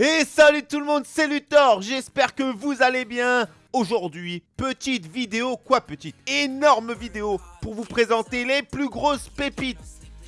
Et salut tout le monde, c'est Luthor, j'espère que vous allez bien Aujourd'hui, petite vidéo, quoi petite Énorme vidéo pour vous présenter les plus grosses pépites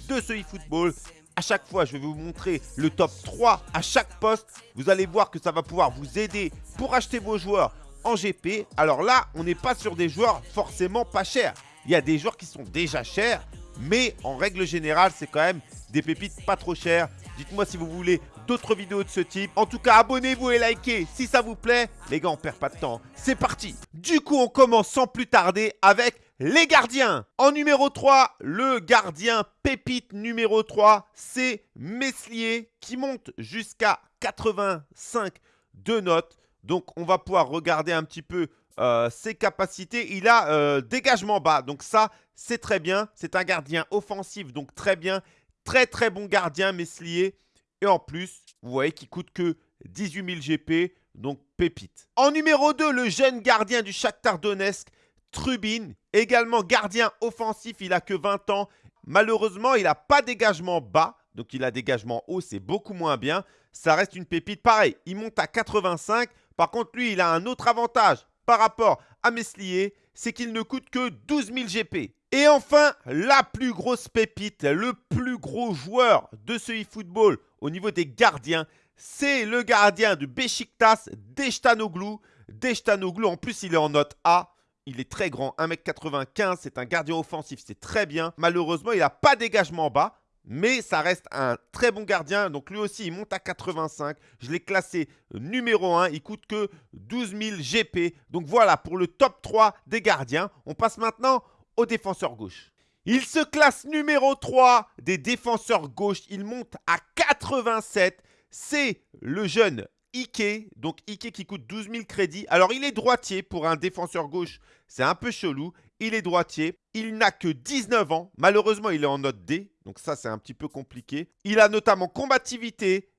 de ce eFootball à chaque fois, je vais vous montrer le top 3 à chaque poste. Vous allez voir que ça va pouvoir vous aider pour acheter vos joueurs en GP. Alors là, on n'est pas sur des joueurs forcément pas chers. Il y a des joueurs qui sont déjà chers, mais en règle générale, c'est quand même des pépites pas trop chères. Dites-moi si vous voulez d'autres vidéos de ce type. En tout cas, abonnez-vous et likez si ça vous plaît. Les gars, on perd pas de temps. C'est parti Du coup, on commence sans plus tarder avec les gardiens. En numéro 3, le gardien pépite numéro 3, c'est Meslier qui monte jusqu'à 85 de notes. Donc, on va pouvoir regarder un petit peu euh, ses capacités. Il a euh, dégagement bas, donc ça, c'est très bien. C'est un gardien offensif, donc très bien. Très très bon gardien, Meslier. Et en plus, vous voyez qu'il coûte que 18 000 GP, donc pépite. En numéro 2, le jeune gardien du Shakhtar Donetsk, Trubin. Également gardien offensif, il a que 20 ans. Malheureusement, il n'a pas dégagement bas. Donc il a dégagement haut, c'est beaucoup moins bien. Ça reste une pépite. Pareil, il monte à 85. Par contre, lui, il a un autre avantage par rapport à Meslier, c'est qu'il ne coûte que 12 000 GP. Et enfin, la plus grosse pépite, le plus gros joueur de ce eFootball au niveau des gardiens, c'est le gardien de Besiktas, Deshtanoglu. Deshtanoglu, en plus, il est en note A. Il est très grand, 1m95, c'est un gardien offensif, c'est très bien. Malheureusement, il n'a pas dégagement bas, mais ça reste un très bon gardien. Donc lui aussi, il monte à 85. Je l'ai classé numéro 1. Il coûte que 12 000 GP. Donc voilà pour le top 3 des gardiens. On passe maintenant au défenseur gauche. Il se classe numéro 3 des défenseurs gauche. Il monte à 87. C'est le jeune Ike. Donc Ike qui coûte 12 000 crédits. Alors il est droitier pour un défenseur gauche. C'est un peu chelou. Il est droitier. Il n'a que 19 ans. Malheureusement, il est en note D. Donc ça, c'est un petit peu compliqué. Il a notamment combativité,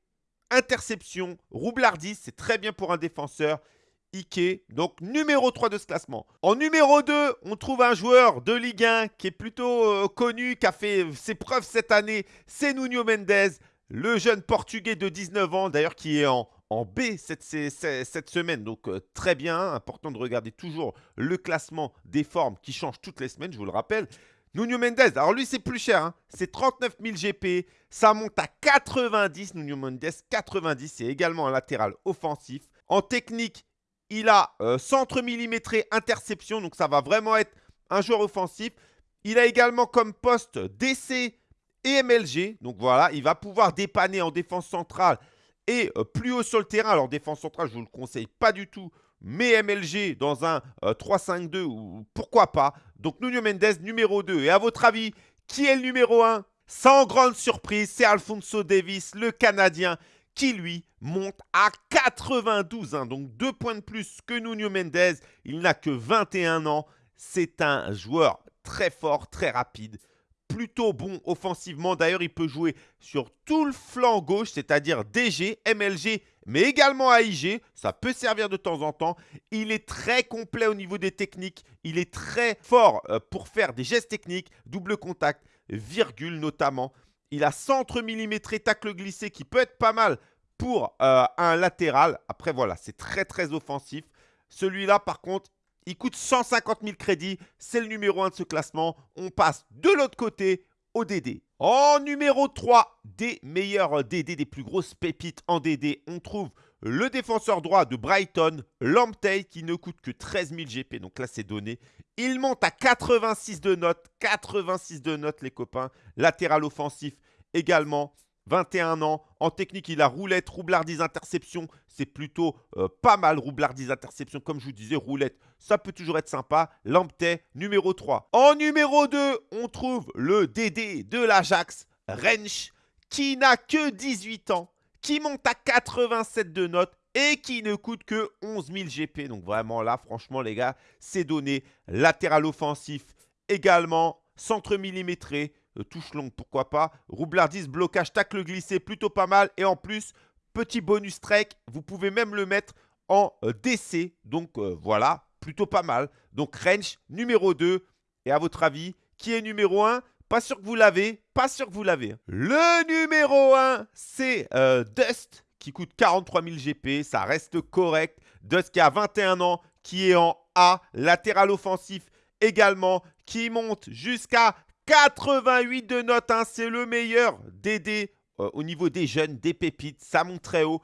interception, roublardise. C'est très bien pour un défenseur. Ike, donc numéro 3 de ce classement. En numéro 2, on trouve un joueur de Ligue 1 qui est plutôt euh, connu, qui a fait ses preuves cette année, c'est Nuno Mendes, le jeune portugais de 19 ans, d'ailleurs qui est en, B cette, cette, semaine. Donc euh, très bien, important de regarder toujours le classement des formes qui change toutes les semaines, je vous le rappelle. Nuno Mendes, alors lui c'est plus cher, hein. c'est 39 000 GP, ça monte à 90, Nuno Mendes 90, c'est également un latéral offensif. En technique, il a euh, centre millimétré, interception, donc ça va vraiment être un joueur offensif. Il a également comme poste DC et MLG. Donc voilà, il va pouvoir dépanner en défense centrale et euh, plus haut sur le terrain. Alors défense centrale, je ne vous le conseille pas du tout. Mais MLG dans un 3-5-2, euh, ou pourquoi pas. Donc Nuno Mendes, numéro 2. Et à votre avis, qui est le numéro 1 Sans grande surprise, c'est Alfonso Davis, le Canadien, qui lui monte à 92. Hein. donc deux points de plus que Nuno Mendes. Il n'a que 21 ans. C'est un joueur très fort, très rapide. Plutôt bon offensivement. D'ailleurs, il peut jouer sur tout le flanc gauche, c'est-à-dire DG, MLG, mais également AIG. Ça peut servir de temps en temps. Il est très complet au niveau des techniques. Il est très fort euh, pour faire des gestes techniques, double contact, virgule notamment. Il a centre millimétré, tacle glissé qui peut être pas mal pour euh, un latéral. Après, voilà, c'est très, très offensif. Celui-là, par contre, il coûte 150 000 crédits. C'est le numéro 1 de ce classement. On passe de l'autre côté au DD. En numéro 3 des meilleurs DD, des plus grosses pépites en DD, on trouve le défenseur droit de Brighton, Lamptey, qui ne coûte que 13 000 GP. Donc là, c'est donné. Il monte à 86 de notes. 86 de notes, les copains. Latéral offensif également. 21 ans. En technique, il a roulette, roublardise, interception. C'est plutôt euh, pas mal, roublardise, interception. Comme je vous disais, roulette, ça peut toujours être sympa. Lamptey, numéro 3. En numéro 2, on trouve le DD de l'Ajax, Rensch, qui n'a que 18 ans, qui monte à 87 de notes et qui ne coûte que 11 000 GP. Donc vraiment là, franchement les gars, c'est donné. Latéral offensif également, centre millimétré, euh, touche longue, pourquoi pas. Roublardise, blocage, tacle glissé, plutôt pas mal. Et en plus, petit bonus trek, vous pouvez même le mettre en euh, DC. Donc euh, voilà, plutôt pas mal. Donc range numéro 2. Et à votre avis, qui est numéro 1 pas sûr que vous l'avez, pas sûr que vous l'avez. Le numéro 1, c'est Dust qui coûte 43 000 GP. Ça reste correct. Dust qui a 21 ans, qui est en A. Latéral offensif également, qui monte jusqu'à 88 de notes. Hein. C'est le meilleur DD euh, au niveau des jeunes, des pépites. Ça monte très haut.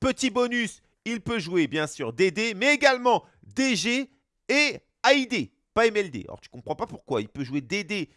Petit bonus, il peut jouer bien sûr DD, mais également DG et AID, pas MLD. Alors tu comprends pas pourquoi. Il peut jouer DD,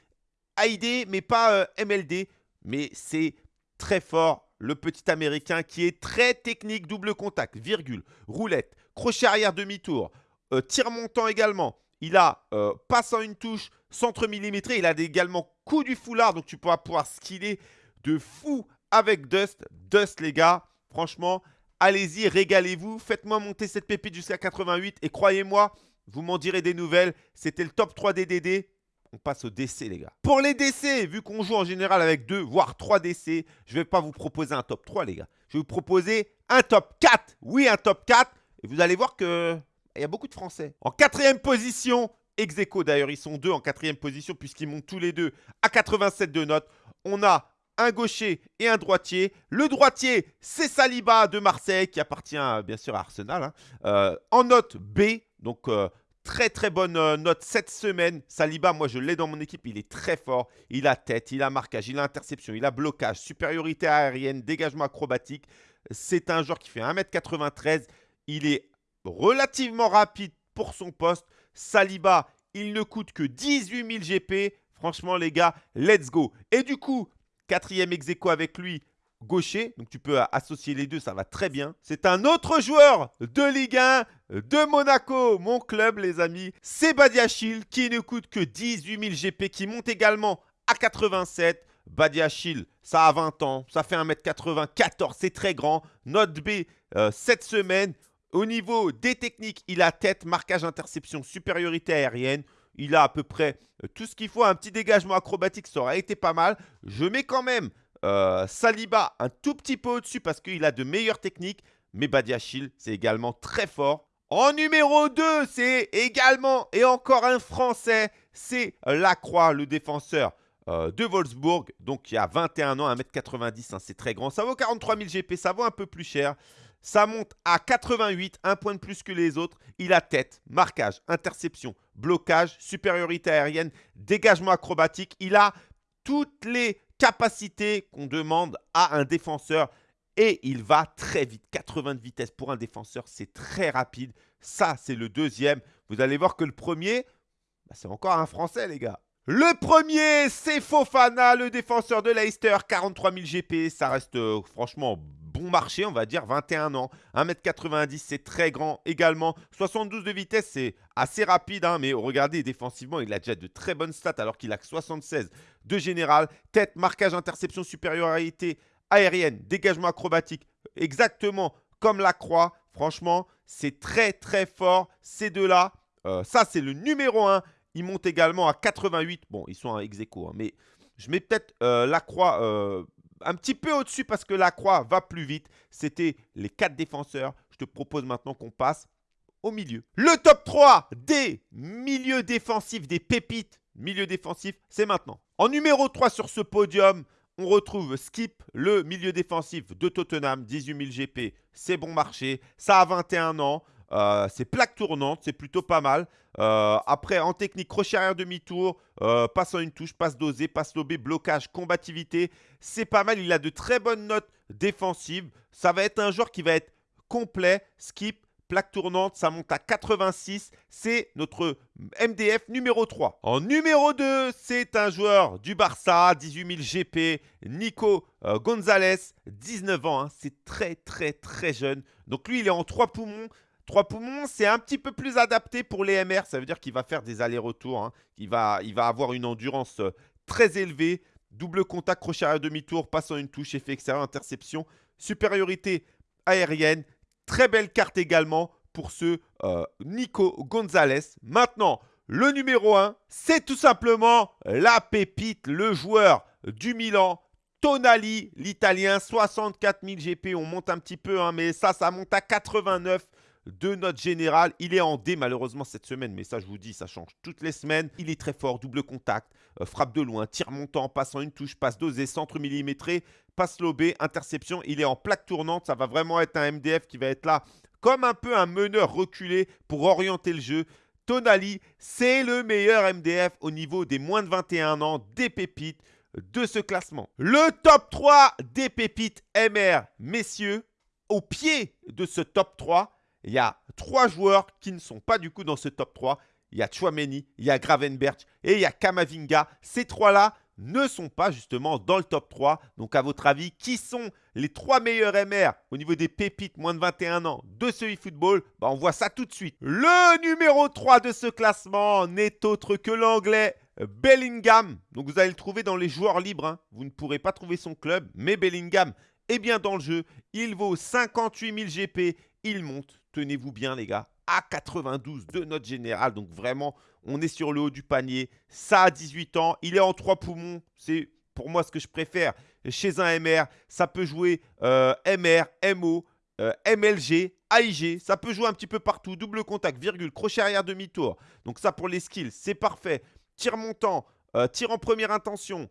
AID, mais pas euh, MLD. Mais c'est très fort le petit américain qui est très technique, double contact, virgule, roulette, crochet arrière demi-tour, euh, tir montant également. Il a euh, passe en une touche, centre millimétré. Il a également coup du foulard, donc tu pourras pouvoir skiller de fou avec Dust. Dust, les gars, franchement, allez-y, régalez-vous. Faites-moi monter cette pépite jusqu'à 88 et croyez-moi, vous m'en direz des nouvelles. C'était le top 3 des DD. On passe au DC, les gars. Pour les DC, vu qu'on joue en général avec 2, voire 3 DC, je ne vais pas vous proposer un top 3, les gars. Je vais vous proposer un top 4. Oui, un top 4. Et vous allez voir que il y a beaucoup de Français. En quatrième position, ex d'ailleurs, ils sont deux en quatrième position puisqu'ils montent tous les deux à 87 de notes. On a un gaucher et un droitier. Le droitier, c'est Saliba de Marseille qui appartient bien sûr à Arsenal. Hein. Euh, en note B, donc euh, Très très bonne euh, note cette semaine. Saliba, moi je l'ai dans mon équipe, il est très fort. Il a tête, il a marquage, il a interception, il a blocage, supériorité aérienne, dégagement acrobatique. C'est un joueur qui fait 1m93. Il est relativement rapide pour son poste. Saliba, il ne coûte que 18 000 GP. Franchement les gars, let's go. Et du coup, quatrième ex avec lui, gaucher. Donc tu peux associer les deux, ça va très bien. C'est un autre joueur de Ligue 1 de Monaco, mon club les amis. C'est Badiachil qui ne coûte que 18 000 GP, qui monte également à 87. Badiachil, ça a 20 ans, ça fait 1m94, c'est très grand. Note B euh, cette semaine. Au niveau des techniques, il a tête, marquage, interception, supériorité aérienne. Il a à peu près euh, tout ce qu'il faut. Un petit dégagement acrobatique, ça aurait été pas mal. Je mets quand même euh, Saliba un tout petit peu au-dessus parce qu'il a de meilleures techniques. Mais Badiachil, c'est également très fort. En numéro 2, c'est également et encore un Français. C'est Lacroix, le défenseur euh, de Wolfsburg. Donc, il a 21 ans, 1m90. Hein, c'est très grand. Ça vaut 43 000 GP. Ça vaut un peu plus cher. Ça monte à 88, un point de plus que les autres. Il a tête, marquage, interception, blocage, supériorité aérienne, dégagement acrobatique. Il a toutes les capacité qu'on demande à un défenseur. Et il va très vite. 80 de vitesse pour un défenseur, c'est très rapide. Ça, c'est le deuxième. Vous allez voir que le premier, bah, c'est encore un Français, les gars. Le premier, c'est Fofana, le défenseur de Leicester. 43 000 GP, ça reste euh, franchement bon marché, on va dire, 21 ans. 1m90, c'est très grand également. 72 de vitesse, c'est assez rapide, hein, mais regardez, défensivement, il a déjà de très bonnes stats alors qu'il a que 76 de général. Tête, marquage, interception, supériorité aérienne, dégagement acrobatique, exactement comme la croix. Franchement, c'est très très fort, ces deux-là. Euh, ça, c'est le numéro 1. Il monte également à 88. Bon, ils sont à ex hein, mais je mets peut-être euh, la croix euh, un petit peu au-dessus parce que la croix va plus vite. C'était les quatre défenseurs. Je te propose maintenant qu'on passe au milieu. Le top 3 des milieux défensifs, des pépites milieu défensif, c'est maintenant. En numéro 3 sur ce podium, on retrouve Skip, le milieu défensif de Tottenham, 18 000 GP. C'est bon marché, ça a 21 ans. Euh, c'est plaque tournante, c'est plutôt pas mal. Euh, après, en technique, crochet arrière demi-tour, euh, passe en une touche, passe dosé, passe lobé, blocage, combativité. C'est pas mal, il a de très bonnes notes défensives. Ça va être un joueur qui va être complet, skip, plaque tournante, ça monte à 86. C'est notre MDF numéro 3. En numéro 2, c'est un joueur du Barça, 18 000 GP, Nico Gonzalez, 19 ans. Hein. C'est très, très, très jeune. Donc lui, il est en 3 poumons. 3 poumons, c'est un petit peu plus adapté pour les MR. Ça veut dire qu'il va faire des allers-retours. Hein. Il, va, avoir une endurance euh, très élevée. Double contact, crochet à demi-tour, passe en une touche, effet extérieur, interception. Supériorité aérienne. Très belle carte également pour ce euh, Nico Gonzalez. Maintenant, le numéro 1, c'est tout simplement la pépite, le joueur du Milan. Tonali, l'italien, 64 000 GP. On monte un petit peu, hein, mais ça, ça monte à 89 de notre général. Il est en D malheureusement cette semaine, mais ça je vous dis, ça change toutes les semaines. Il est très fort, double contact, euh, frappe de loin, tir montant, passant une touche, passe dosée, centre millimétré, passe lobé, interception. Il est en plaque tournante, ça va vraiment être un MDF qui va être là comme un peu un meneur reculé pour orienter le jeu. Tonali, c'est le meilleur MDF au niveau des moins de 21 ans, des pépites de ce classement. Le top 3 des pépites MR, messieurs, au pied de ce top 3, il y a trois joueurs qui ne sont pas du coup dans ce top 3. Il y a Chouameni, il y a Gravenberch et il y a Kamavinga. Ces trois-là ne sont pas justement dans le top 3. Donc à votre avis, qui sont les trois meilleurs MR au niveau des pépites moins de 21 ans de ce eFootball? Bah, On voit ça tout de suite. Le numéro 3 de ce classement n'est autre que l'anglais Bellingham. Donc vous allez le trouver dans les joueurs libres. Hein. Vous ne pourrez pas trouver son club, mais Bellingham est bien dans le jeu. Il vaut 58 000 GP. Il monte, tenez-vous bien les gars, à 92 de notre général. Donc vraiment, on est sur le haut du panier. Ça a 18 ans. Il est en 3 poumons. C'est pour moi ce que je préfère chez un MR. Ça peut jouer euh, MR, MO, euh, MLG, AIG. Ça peut jouer un petit peu partout. Double contact, virgule, crochet arrière demi-tour. Donc ça pour les skills, c'est parfait tir montant, euh, tir en première intention.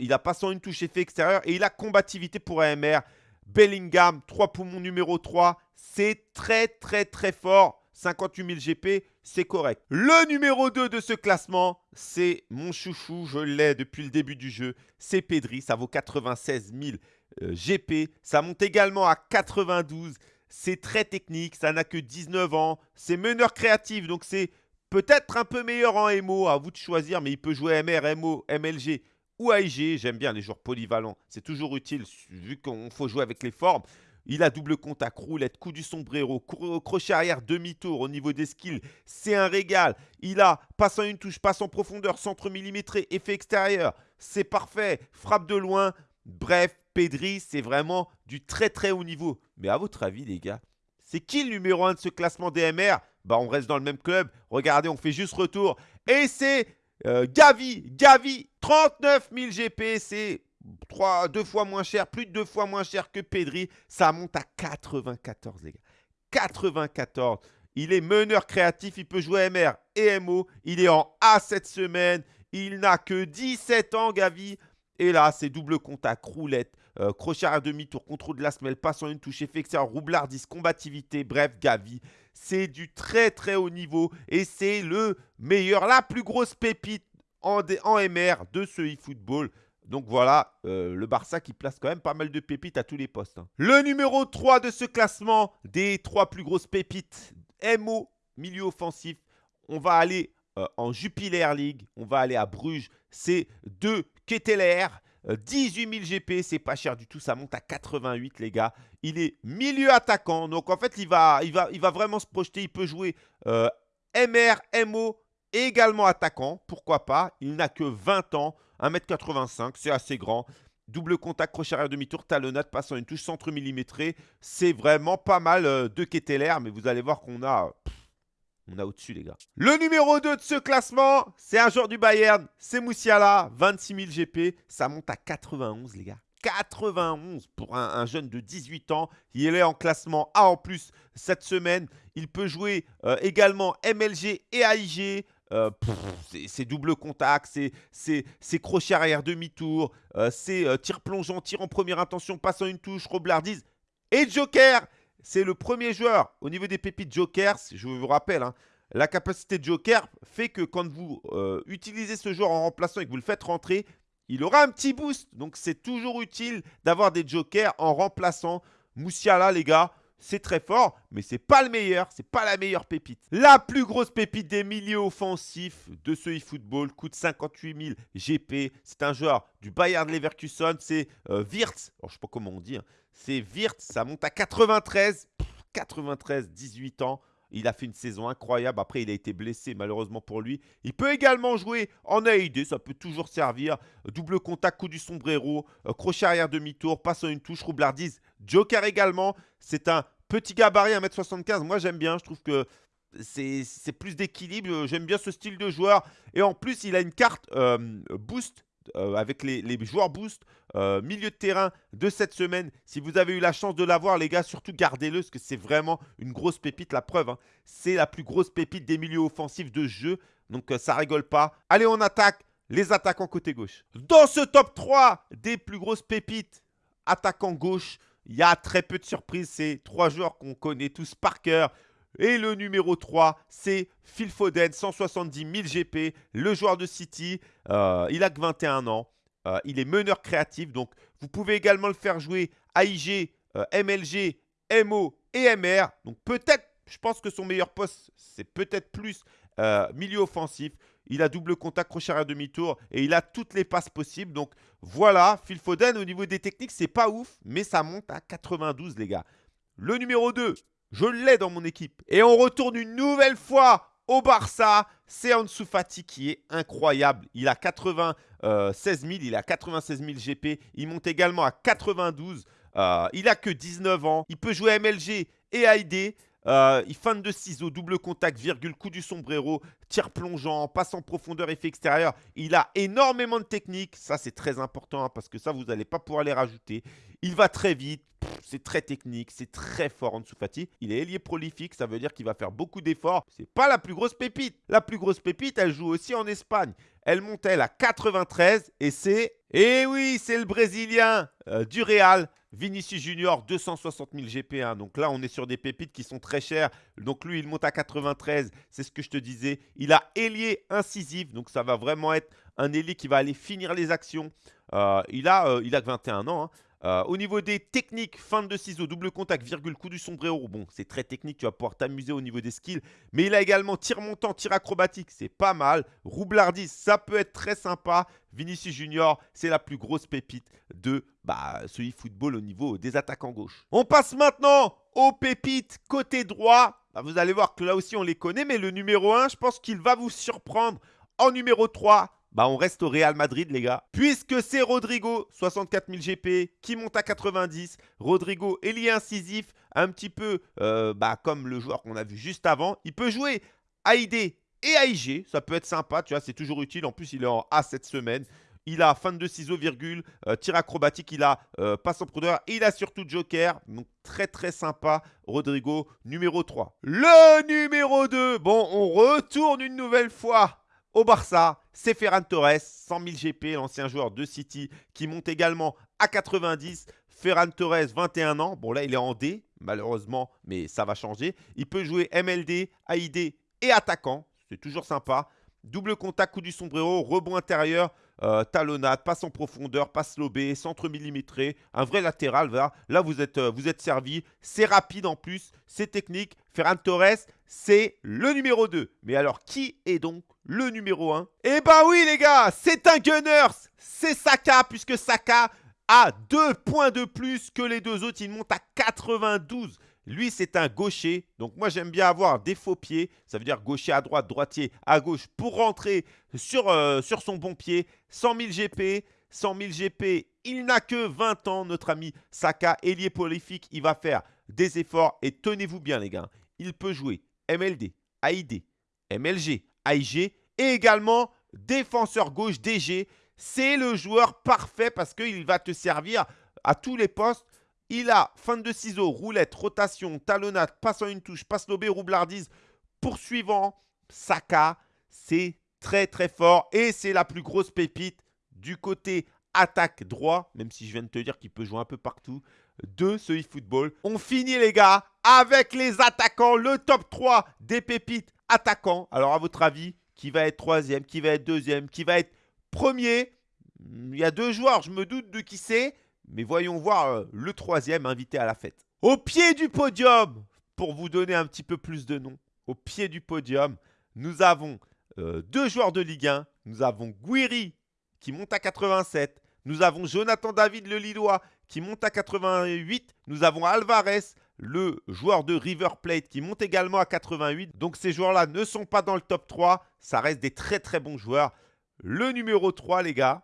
Il a passant une touche effet extérieur et il a combativité pour AMR. Bellingham, 3 poumons numéro 3. C'est très très très fort. 58 000 GP, c'est correct. Le numéro 2 de ce classement, c'est mon chouchou, je l'ai depuis le début du jeu. C'est Pedri, ça vaut 96 000 GP. Ça monte également à 92. C'est très technique, ça n'a que 19 ans. C'est meneur créatif, donc c'est Peut-être un peu meilleur en MO, à vous de choisir, mais il peut jouer MR, MO, MLG ou AIG. J'aime bien les joueurs polyvalents. C'est toujours utile vu qu'on faut jouer avec les formes. Il a double contact, roulette, coup du sombrero, crochet arrière, demi-tour au niveau des skills. C'est un régal. Il a passe une touche, passe en profondeur, centre millimétré, effet extérieur. C'est parfait. Frappe de loin. Bref, Pedri, c'est vraiment du très très haut niveau. Mais à votre avis, les gars, c'est qui le numéro 1 de ce classement DMR bah, on reste dans le même club. Regardez, on fait juste retour. Et c'est euh, Gavi. Gavi, 39 000 GP. C'est deux fois moins cher, plus de deux fois moins cher que Pedri. Ça monte à 94, les gars. 94. Il est meneur créatif. Il peut jouer MR et MO. Il est en A cette semaine. Il n'a que 17 ans, Gavi. Et là, c'est double contact, roulette, euh, crochet à demi-tour, contrôle de la semelle, passe en une touche, effet extérieur, roublardise, combativité, bref, Gavi. C'est du très très haut niveau et c'est le meilleur, la plus grosse pépite en, MR de ce eFootball. Donc voilà, euh, le Barça qui place quand même pas mal de pépites à tous les postes. Hein. Le numéro 3 de ce classement des trois plus grosses pépites, MO, milieu offensif. On va aller euh, en Jupiler League, on va aller à Bruges. C'est de Ketteler. 18 000 GP, c'est pas cher du tout, ça monte à 88 les gars. Il est milieu attaquant, donc en fait il va, vraiment se projeter, il peut jouer euh, MR, MO également attaquant, pourquoi pas? Il n'a que 20 ans, 1m85, c'est assez grand. Double contact, crochet arrière demi-tour, talonnade, passant une touche centre millimétré. C'est vraiment pas mal euh, de Ketteler, mais vous allez voir qu'on a... On a au-dessus, les gars. Le numéro 2 de ce classement, c'est un joueur du Bayern. C'est Moussiala, 26 000 GP. Ça monte à 91, les gars. 91 pour un, jeune de 18 ans. Il est en classement A en plus cette semaine. Il peut jouer euh, également MLG et AIG. Euh, c'est double contact, c'est crochet arrière demi-tour, euh, c'est tir plongeant, tir en première intention, passant une touche, roblardise et Joker. C'est le premier joueur au niveau des pépites Jokers. Je vous rappelle, hein, la capacité de Joker fait que quand vous euh, utilisez ce joueur en remplaçant et que vous le faites rentrer, il aura un petit boost. Donc c'est toujours utile d'avoir des Jokers en remplaçant. Moussiala, les gars, c'est très fort, mais c'est pas le meilleur, c'est pas la meilleure pépite. La plus grosse pépite des milieux offensifs de ce eFootball coûte 58 000 GP. C'est un joueur du Bayern Leverkusen, c'est euh, Wirtz. Alors, je sais pas comment on dit, hein. c'est Wirtz, ça monte à 93. 93, 18 ans. Il a fait une saison incroyable. Après, il a été blessé, malheureusement pour lui. Il peut également jouer en AID. Ça peut toujours servir. Double contact, coup du sombrero. Euh, crochet arrière demi-tour. Passe une touche. Roublardise. Joker également. C'est un petit gabarit, 1m75. Moi, j'aime bien. Je trouve que c'est plus d'équilibre. J'aime bien ce style de joueur. Et en plus, il a une carte euh, boost euh, avec les, joueurs boost, euh, milieu de terrain de cette semaine. Si vous avez eu la chance de l'avoir, les gars, surtout gardez-le parce que c'est vraiment une grosse pépite. La preuve, hein. c'est la plus grosse pépite des milieux offensifs de jeu. Donc, euh, ça rigole pas. Allez, on attaque les attaquants côté gauche. Dans ce top 3 des plus grosses pépites, attaquant gauche, il y a très peu de surprises. C'est trois joueurs qu'on connaît tous par cœur. Et le numéro 3, c'est Phil Foden, 170 000 GP, le joueur de City. Euh, il a que 21 ans. Euh, il est meneur créatif. Donc, vous pouvez également le faire jouer AIG, euh, MLG, MO et MR. Donc, peut-être, je pense que son meilleur poste, c'est peut-être plus milieu offensif. Il a double contact, crochet à demi-tour et il a toutes les passes possibles. Donc, voilà, Phil Foden, au niveau des techniques, c'est pas ouf, mais ça monte à 92, les gars. Le numéro 2, je l'ai dans mon équipe. Et on retourne une nouvelle fois au Barça. C'est Ansu Fati qui est incroyable. Il a 96 000, il a 96 000 GP. Il monte également à 92. Euh, il a que 19 ans. Il peut jouer MLG et AID. Euh, il fan de ciseaux, double contact, virgule, coup du sombrero, tir plongeant, passe en profondeur, effet extérieur. Il a énormément de techniques. Ça, c'est très important hein, parce que ça, vous n'allez pas pouvoir les rajouter. Il va très vite. C'est très technique, c'est très fort en dessous Fati. Il est ailier prolifique, ça veut dire qu'il va faire beaucoup d'efforts. C'est pas la plus grosse pépite. La plus grosse pépite, elle joue aussi en Espagne. Elle monte elle à 93 et c'est... Eh oui, c'est le Brésilien euh, du Real. Vinicius Junior, 260 000 GP1. Donc là, on est sur des pépites qui sont très chères. Donc lui, il monte à 93. C'est ce que je te disais. Il a ailier incisif. Donc ça va vraiment être un ailier qui va aller finir les actions. Euh, il, a, euh, il a 21 ans. Hein. Euh, au niveau des techniques, fin de ciseaux, double contact, virgule, coup du sombrero. Bon, c'est très technique, tu vas pouvoir t'amuser au niveau des skills. Mais il a également tir montant, tir acrobatique, c'est pas mal. Roublardise, ça peut être très sympa. Vinicius Junior, c'est la plus grosse pépite de bah, ce e-football au niveau des attaquants gauche. On passe maintenant aux pépites côté droit. Bah, vous allez voir que là aussi on les connaît, mais le numéro 1, je pense qu'il va vous surprendre. En numéro 3, bah on reste au Real Madrid, les gars. Puisque c'est Rodrigo, 64 000 GP, qui monte à 90. Rodrigo, ailier incisif, un petit peu euh, bah, comme le joueur qu'on a vu juste avant. Il peut jouer AID et AIG. Ça peut être sympa, tu vois, c'est toujours utile. En plus, il est en A cette semaine. Il a fin de ciseaux, virgule, euh, tir acrobatique, il a euh, passe en profondeur, il a surtout Joker. Donc très très sympa, Rodrigo, numéro 3. Le numéro 2, bon, on retourne une nouvelle fois au Barça, c'est Ferran Torres, 100 000 GP, l'ancien joueur de City, qui monte également à 90. Ferran Torres, 21 ans. Bon, là, il est en D, malheureusement, mais ça va changer. Il peut jouer MLD, AID et attaquant. C'est toujours sympa. Double contact, coup du sombrero, rebond intérieur, euh, talonnade, passe en profondeur, passe lobé, centre millimétré, un vrai latéral. Là, vous êtes, euh, vous êtes servi. C'est rapide en plus, c'est technique. Ferran Torres, c'est le numéro 2. Mais alors, qui est donc le numéro 1 Eh bah oui, les gars, c'est un Gunners. C'est Saka, puisque Saka a deux points de plus que les deux autres. Il monte à 92. Lui, c'est un gaucher. Donc, moi, j'aime bien avoir des faux pieds. Ça veut dire gaucher à droite, droitier à gauche pour rentrer sur, euh, son bon pied. 100 000 GP. 100 000 GP, il n'a que 20 ans, notre ami Saka, ailier prolifique. Il va faire des efforts et tenez-vous bien, les gars. Il peut jouer MLD, AID, MLG, AIG et également défenseur gauche DG. C'est le joueur parfait parce qu'il va te servir à tous les postes il a fin de ciseaux, roulette, rotation, talonnade, passe en une touche, passe lobé, roublardise, poursuivant, Saka. C'est très très fort et c'est la plus grosse pépite du côté attaque droit, même si je viens de te dire qu'il peut jouer un peu partout, de ce eFootball. On finit les gars avec les attaquants, le top 3 des pépites attaquants. Alors à votre avis, qui va être troisième, qui va être deuxième, qui va être premier Il y a deux joueurs, je me doute de qui c'est. Mais voyons voir euh, le troisième invité à la fête. Au pied du podium, pour vous donner un petit peu plus de noms, au pied du podium, nous avons euh, deux joueurs de Ligue 1. Nous avons Guiri qui monte à 87. Nous avons Jonathan David le Lillois qui monte à 88. Nous avons Alvarez, le joueur de River Plate qui monte également à 88. Donc ces joueurs-là ne sont pas dans le top 3. Ça reste des très très bons joueurs. Le numéro 3, les gars,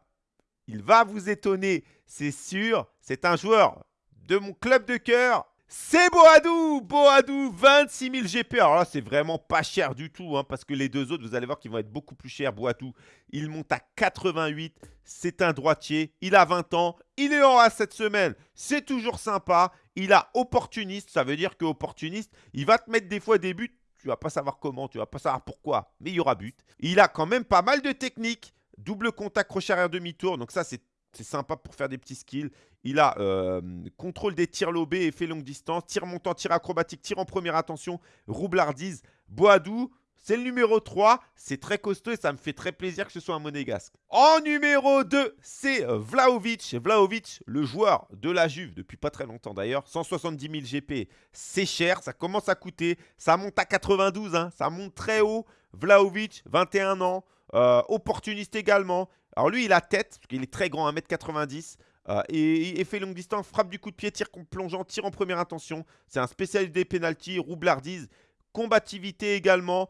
il va vous étonner, c'est sûr. C'est un joueur de mon club de cœur. c'est Boadou Boadou, 26 000 GP. Alors là, c'est vraiment pas cher du tout, hein, parce que les deux autres, vous allez voir qu'ils vont être beaucoup plus chers. Boadou, il monte à 88. C'est un droitier. Il a 20 ans. Il est en A cette semaine. C'est toujours sympa. Il a opportuniste. Ça veut dire que opportuniste, il va te mettre des fois des buts. Tu vas pas savoir comment, tu vas pas savoir pourquoi, mais il y aura but. Il a quand même pas mal de techniques. Double contact crochet arrière demi-tour. Donc ça, c'est sympa pour faire des petits skills. Il a euh, contrôle des tirs lobés, effet longue distance, tir montant, tir acrobatique, tir en première attention, roublardise, Boadou. C'est le numéro 3. C'est très costaud et ça me fait très plaisir que ce soit un monégasque. En numéro 2, c'est Vlaovic. Vlaovic, le joueur de la Juve depuis pas très longtemps d'ailleurs. 170 000 GP, c'est cher. Ça commence à coûter. Ça monte à 92. Hein. Ça monte très haut. Vlaovic, 21 ans. Euh, opportuniste également. Alors lui, il a tête, parce qu'il est très grand, 1m90. Euh, et effet longue distance, frappe du coup de pied, tir plongeant, tir en première intention. C'est un spécialiste des pénalties, roublardise, combativité également.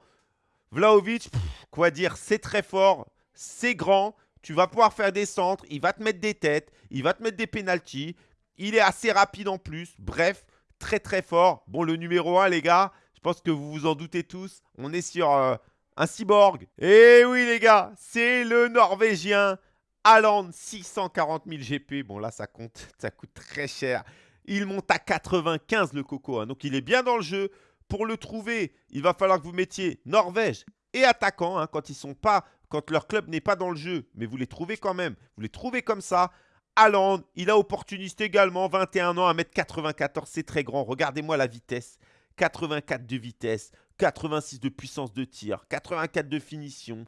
Vlaovic, quoi dire, c'est très fort, c'est grand. Tu vas pouvoir faire des centres, il va te mettre des têtes, il va te mettre des pénalties. Il est assez rapide en plus. Bref, très très fort. Bon, le numéro 1, les gars, je pense que vous vous en doutez tous. On est sur... Euh, un cyborg. Et eh oui les gars, c'est le Norvégien Haaland, 640 000 GP. Bon là ça compte, ça coûte très cher. Il monte à 95 le coco, hein. donc il est bien dans le jeu. Pour le trouver, il va falloir que vous mettiez Norvège et attaquant hein, quand ils sont pas, quand leur club n'est pas dans le jeu, mais vous les trouvez quand même. Vous les trouvez comme ça. Haaland, il a opportuniste également, 21 ans, 1m94, c'est très grand. Regardez-moi la vitesse. 84 de vitesse, 86 de puissance de tir, 84 de finition,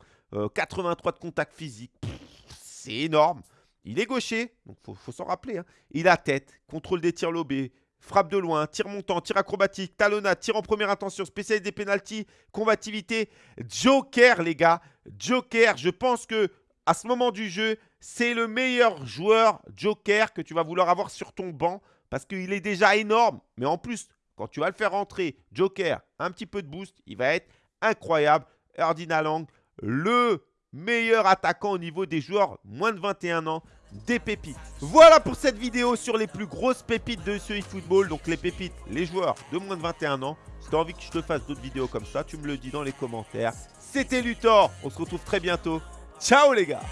83 euh, de contact physique. C'est énorme. Il est gaucher, donc faut, faut s'en rappeler. Hein. Il a tête, contrôle des tirs lobés, frappe de loin, tir montant, tir acrobatique, talonnade, tir en première intention, spécialiste des pénalties, combativité, joker les gars. Joker, je pense que à ce moment du jeu, c'est le meilleur joueur joker que tu vas vouloir avoir sur ton banc parce qu'il est déjà énorme. Mais en plus, quand tu vas le faire rentrer, Joker, un petit peu de boost, il va être incroyable. Erdina Lang, le meilleur attaquant au niveau des joueurs moins de 21 ans, des pépites. Voilà pour cette vidéo sur les plus grosses pépites de ce eFootball. Donc les pépites, les joueurs de moins de 21 ans. Si tu as envie que je te fasse d'autres vidéos comme ça, tu me le dis dans les commentaires. C'était Luthor, on se retrouve très bientôt. Ciao les gars